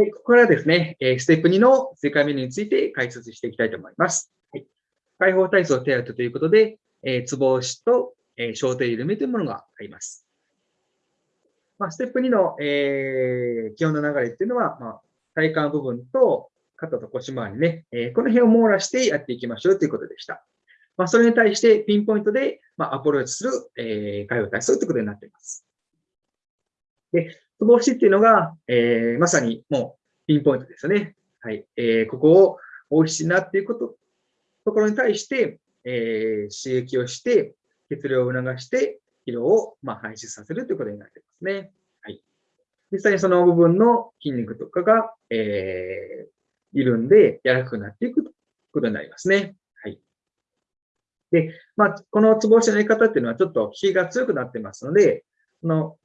はい、ここからですね、えステップ2の正解メニューについて解説していきたいと思います。はい、解放体操手当ということで、え、つぼ押しと、えー、小手緩めというものがあります。まあ、ステップ2の、えー、基本の流れっていうのは、まあ、体幹部分と肩と腰回りね、えー、この辺を網羅してやっていきましょうということでした。まあ、それに対してピンポイントで、まあ、アプローチする、えー、解放体操ということになっています。で、つぼ押しっていうのが、えー、まさにもうピンポイントですよね。はい。えー、ここを大きしなっていうこと、ところに対して、えー、刺激をして、血流を促して、疲労を、まあ、排出させるということになっていますね。はい。実際にその部分の筋肉とかが、えー、緩んで柔らかくなっていくということになりますね。はい。で、まあ、このツボ押しのやり方っていうのはちょっと効きが強くなってますので、この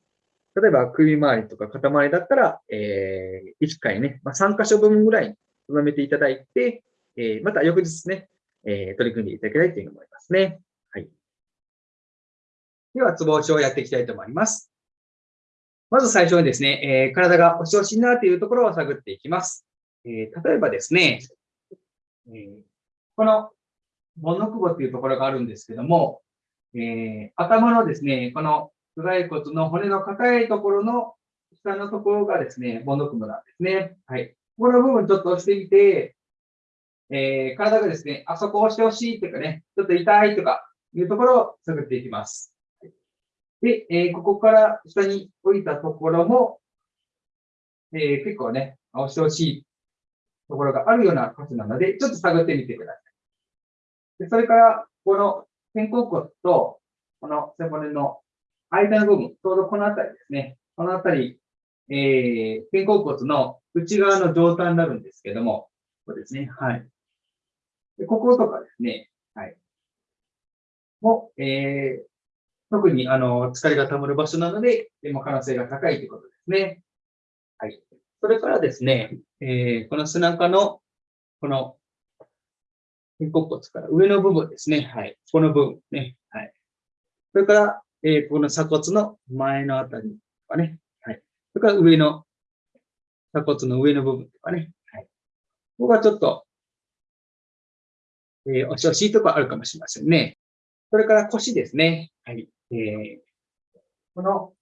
例えば首周りとか肩周りだったら、えー、1回ね、まあ、3箇所分ぐらい留めていただいて、えー、また翌日ね、えー、取り組んでいただきたいというふうに思いますね。はい。では、ツボ押しをやっていきたいと思います。まず最初にですね、えー、体が押し押しになるというところを探っていきます。えー、例えばですね、えー、この、ボンノクボというところがあるんですけども、えー、頭のですね、この頭蓋骨の骨の硬いところの下のところがですね、ボンドクムなんですね。はい。この部分ちょっと押してみて、えー、体がですね、あそこ押してほしいというかね、ちょっと痛いとかいうところを探っていきます。で、えー、ここから下に降りたところも、えー、結構ね、押してほしいところがあるような箇所なので、ちょっと探ってみてください。でそれから、この肩甲骨と、この背骨の間の部分、ちょうどこのあたりですね。このあたり、えー、肩甲骨の内側の状態になるんですけども、ここですね。はい。でこことかですね。はい。も、えー、特に、あの、疲れが溜まる場所なので、でも可能性が高いということですね。はい。それからですね、えー、この背中の、この、肩甲骨から上の部分ですね。はい。この部分ね。はい。それから、えー、この鎖骨の前のあたりとかね。はい。それから上の、鎖骨の上の部分とかね。はい。ここがちょっと、えー、おしおしいとかあるかもしれませんね。それから腰ですね。はい。えー、この、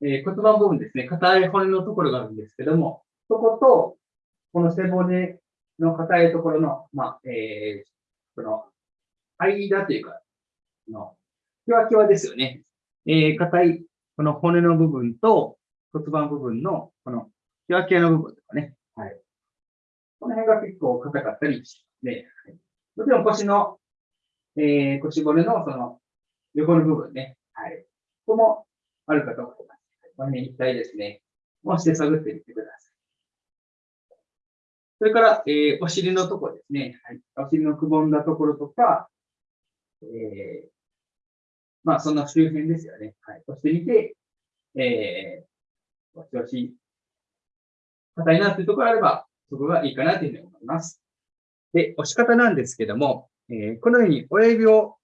えー、骨盤部分ですね。硬い骨のところがあるんですけども、そこと、この背骨の硬いところの、まあ、えー、この、間というか、の、キワキワですよね。えー、硬い、この骨の部分と骨盤部分の、この、キワキワの部分とかね。はい。この辺が結構硬かったりして、はい、もちろん腰の、えー、腰骨のその、横の部分ね。はい。ここもあるかと思います。この辺一体ですね。押して探ってみてください。それから、えー、お尻のところですね。はい。お尻のくぼんだところとか、えー、まあ、そんな周辺ですよね。はい。押してみて、えー、押し押し、硬いなっていうところがあれば、そこがいいかなというふうに思います。で、押し方なんですけども、えー、このように親指を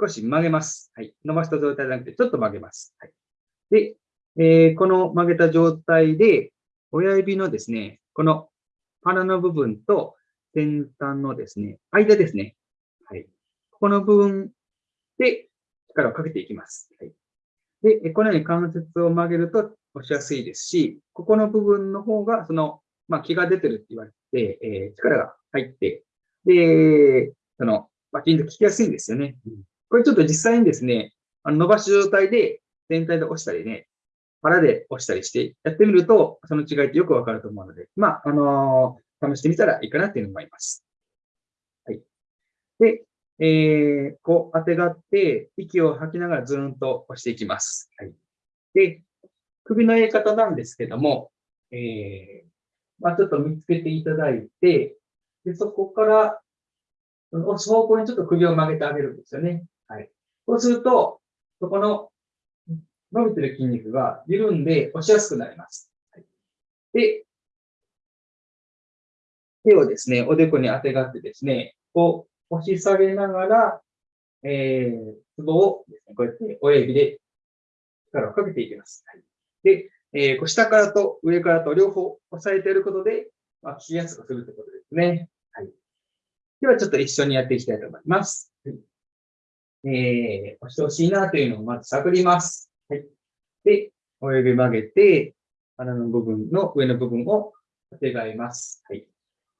少し曲げます。はい。伸ばした状態じゃなくて、ちょっと曲げます。はい。で、えー、この曲げた状態で、親指のですね、この鼻の部分と先端のですね、間ですね。はい。ここの部分で力をかけていきます。はい、で、このように関節を曲げると押しやすいですし、ここの部分の方が、その、まあ、気が出てるって言われて、えー、力が入って、で、その、バキンと効きやすいんですよね。これちょっと実際にですね、あの伸ばし状態で全体で押したりね、腹で押したりしてやってみると、その違いってよくわかると思うので、まあ、あのー、試してみたらいいかなっていうのを思います。はい。で、えー、こう当てがって、息を吐きながらずーんと押していきます。はい。で、首のやり方なんですけども、えー、まあ、ちょっと見つけていただいて、で、そこから、押す方向にちょっと首を曲げてあげるんですよね。はい。そうすると、そこの伸びてる筋肉が緩んで押しやすくなります。はい、で、手をですね、おでこにあてがってですね、こう、押し下げながら、えー、ツボをですね、こうやって親指で力をかけていきます。はい、で、えー、下からと上からと両方押さえていることで、まあ、聞きやすくするということですね。はい。では、ちょっと一緒にやっていきたいと思います。はい、えー、押してほしいなというのをまず探ります。はい。で、親指曲げて、鼻の部分の上の部分を当てがえます。はい。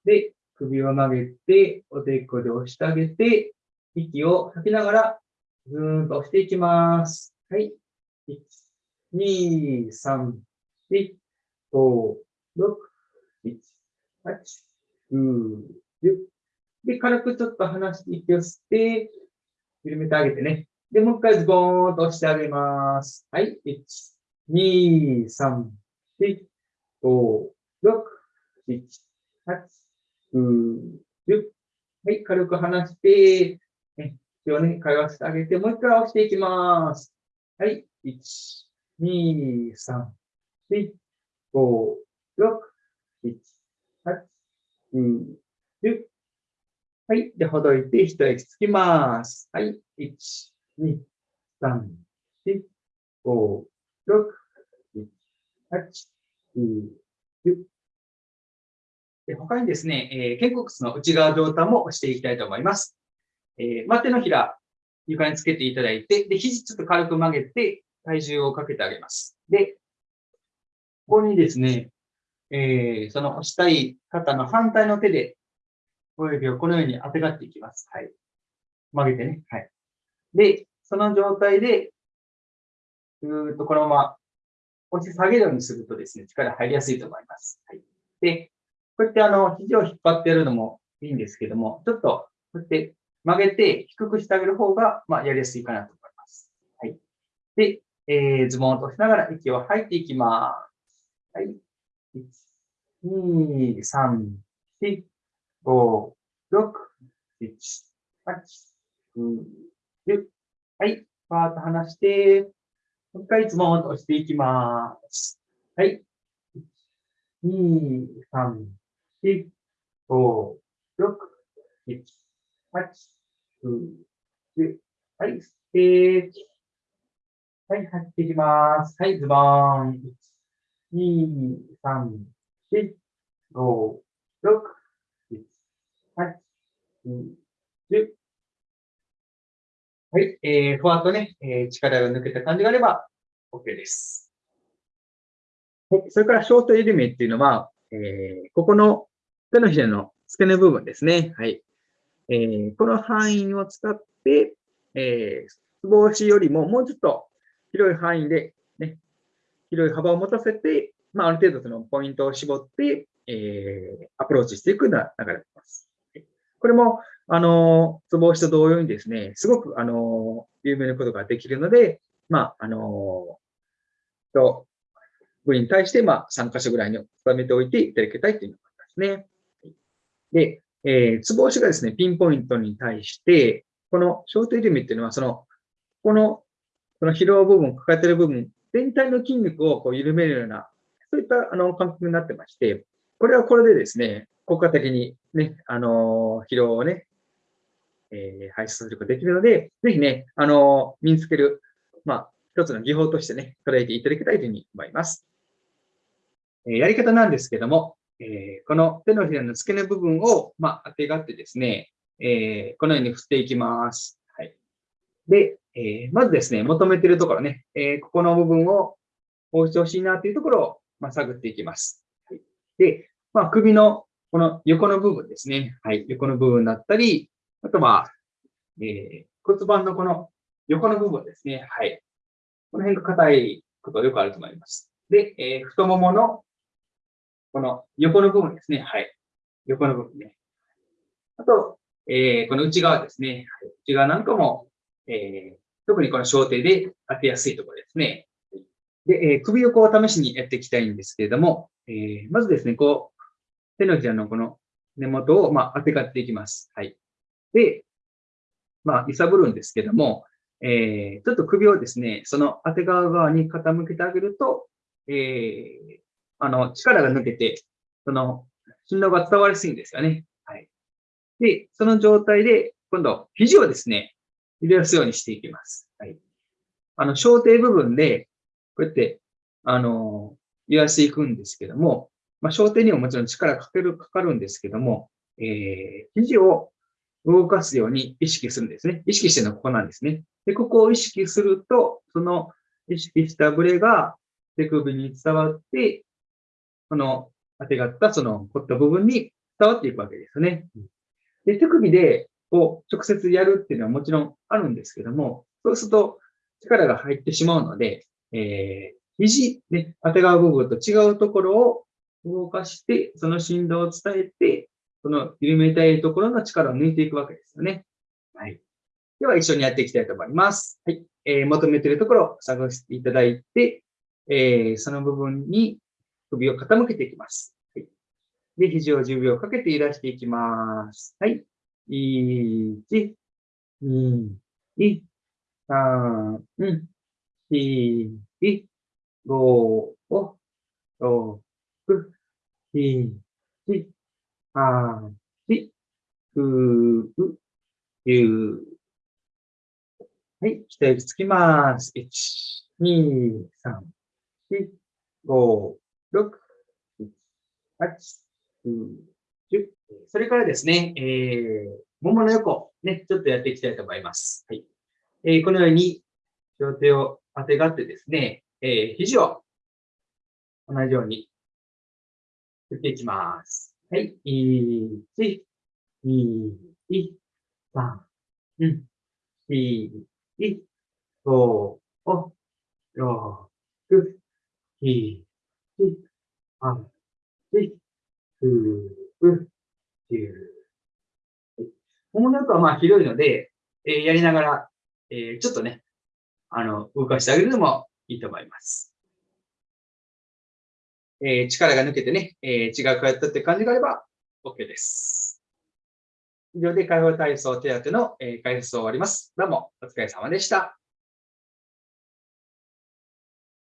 で、首を曲げて、おでこで押してあげて、息を吐きながら、ずーんと押していきます。はい。1、2、3、4、5、6、7、8、9、10。で、軽くちょっと離して息を吸って、緩めてあげてね。で、もう一回ズボーンと押してあげます。はい。1、2、3、4、5、6、7、8、はい。軽く離して、ね、気をね、通わせてあげて、もう一回押していきます。はい。1、2、3、4、5、6、7、8、9、10。はい。で、ほどいて、一息つきます。はい。1、2、3、4、5、6、7、8、9、10。で他にですね、え、肩甲骨の内側上端も押していきたいと思います。えー、手のひら、床につけていただいて、で、肘ちょっと軽く曲げて、体重をかけてあげます。で、ここにですね、えー、その押したい肩の反対の手で、親指をこのように当てがっていきます。はい。曲げてね。はい。で、その状態で、ずーっとこのまま押し下げるようにするとですね、力入りやすいと思います。はい。で、こうやってあの、肘を引っ張ってやるのもいいんですけども、ちょっとこうやって曲げて低くしてあげる方が、まあ、やりやすいかなと思います。はい。で、えー、ズボンを落としながら息を吐いていきます。はい。1、2、3、4、5、6、7、8、9、10。はい。パーッと離して、もう一回ズボンを落としていきます。はい。1、2、3、4、5、6、7、8、9、10。はい。ステージ。はい、入っていきます。はい、ズボーン。1、2、3、4、5、6、7、8、9、10。はい、えー、ふわっとね、えー、力が抜けた感じがあれば OK です。はい、それからショート緩めっていうのは、えー、ここの手のひらの付け根部分ですね。はい。えー、この範囲を使って、えー、つぼ押しよりももうちょっと広い範囲で、ね、広い幅を持たせて、まあ、ある程度そのポイントを絞って、えー、アプローチしていくような流れです。これも、あの、ツボ押しと同様にですね、すごく、あの、有名なことができるので、まあ、あの、と、部に対して、まあ、3箇所ぐらいに収めておいていただきたいというのがありますね。で、えー、ツボ押しがですね、ピンポイントに対して、このショートイルミっていうのは、その、このこの疲労部分、抱えてる部分、全体の筋肉をこう緩めるような、そういったあの感覚になってまして、これはこれでですね、効果的にね、あの疲労をね、えー、排出することができるので、ぜひね、あの身につける、まあ、一つの技法としてね、捉えていただきたいというふうに思います。え、やり方なんですけども、えー、この手のひらの付け根部分を、まあ、当てがってですね、えこのように振っていきます。はい。で、えー、まずですね、求めているところね、え、ここの部分を押してほしいなというところを、まあ、探っていきます。はい、で、まあ、首のこの横の部分ですね。はい、横の部分だったり、あとは、え、骨盤のこの横の部分ですね。はい。この辺が硬いことよくあると思います。で、え、太もものこの横の部分ですね。はい。横の部分ね。あと、えー、この内側ですね。内側なんかも、えー、特にこの小手で当てやすいところですね。で、えー、首を試しにやっていきたいんですけれども、えー、まずですね、こう、手のひらのこの根元を、まあ、当てがっていきます。はい。で、まあ、揺さぶるんですけども、えー、ちょっと首をですね、その当て側側に傾けてあげると、えー、あの、力が抜けて、その、振動が伝わりやすいんですよね。はい。で、その状態で、今度、肘をですね、揺らすようにしていきます。はい。あの、小底部分で、こうやって、あの、揺らしていくんですけども、まあ、小手にももちろん力かける、かかるんですけども、えー、肘を動かすように意識するんですね。意識してるのはここなんですね。で、ここを意識すると、その意識したブレが手首に伝わって、この当てがったその凝った部分に伝わっていくわけですね。で、手首でこう直接やるっていうのはもちろんあるんですけども、そうすると力が入ってしまうので、えー、肘、ね、当てがう部分と違うところを動かして、その振動を伝えて、その緩めたいところの力を抜いていくわけですよね。はい。では一緒にやっていきたいと思います。はい。えー、求めているところを探していただいて、えー、その部分に首を傾けていきます。はい。で、肘を10秒かけて揺らしていきます。はい。1、2、3、4、5、6、7、8、9、10。はい、一息つきます。1、2、3、4、5、6、7、8、9、10。それからですね、えー、ももの横、ね、ちょっとやっていきたいと思います。はい。えー、このように、両手を当てがってですね、えー、肘を同じように振っていきます。はい。1、2、3、4、5、6、7、8、9、10。ものよくはまあ広いので、えー、やりながら、えー、ちょっとね、あの、動かしてあげるのもいいと思います。えー、力が抜けてね、えー、違うかったって感じがあれば OK です。以上で解放体操手当の、えー、解説を終わります。どうもお疲れ様でした。